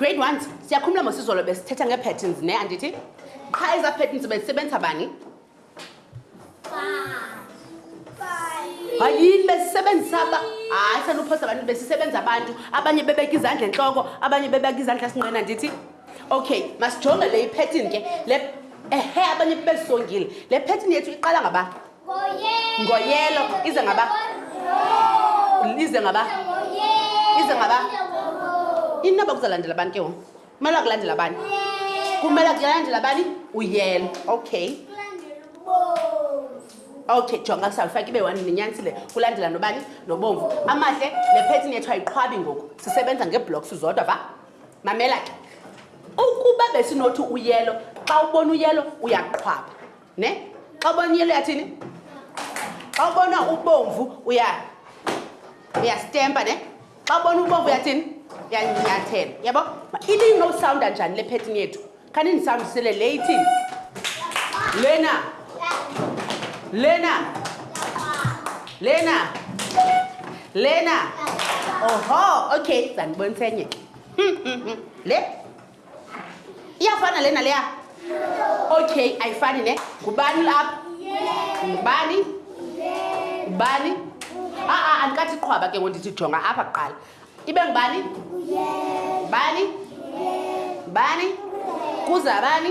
grade ones siyakhumula mosizolo besithetha ngee-patterns ne andithi qha ezaa patterns bezisebenzisa bani hayini besisebenzisa hayi sanuphosa abantu besisebenza abantu abanye bebeka izandla entloko abanye bebeka izandla sinqena ndithi okay masijonge le iphetini ke le ehe abanye bebezisongile le phetini yethu iqala ngaba ngoyelo ize ngaba ize ngaba ize ngaba inaba kuzalandela abantu ke wona kumele akulandela bani kumele akulandela bani uyela okay okay jonga kusawufaka ibe wani nenyansi le kulandela nobani nobomvu amahle le phethini yethu ayiqhwabi ngoku sisebenza ngeeblocks zodwa va mamela ke ukuba besinothi uyelo xa ubona uyelo uyaqhwaba ne xa ubona uyelo uyathini xa ubona ubomvu uya uyastempa ne xa ubona ubovu uyathini uyanyathela yabo ibinowusawunda njani le phetini yethu khani ndisawundisele le ithini lena lena lena lena oho okay zandiboniseenye hmm, hmm, hmm. le iyafana lena leya okay ayifani ne ngubani lapha ngubani ngubani a-a andikathi qhwaba ke ngo ndithi jonga apha kuqala ibe ngubani bani bani kuza bani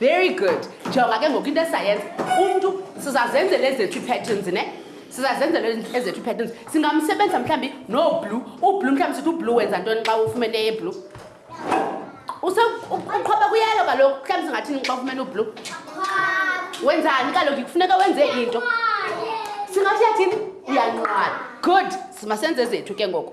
very good jonga ke ngoku into esayenza umntu sizazenzela ezethu ii-patterns ne sizazenzela ezethu ii-patterns singamsebenzisa mhlawumbi nooblue ublue mhlawumbi sithi ublue wenza ntoni xa ufumene eblue uqhoba kuyelo kaloku mhlawumbi singathini xa ufumene ublue wenzani kaloku kufuneka wenze into singathi yathini uyanqwala good simasenze ezethu ke ngoku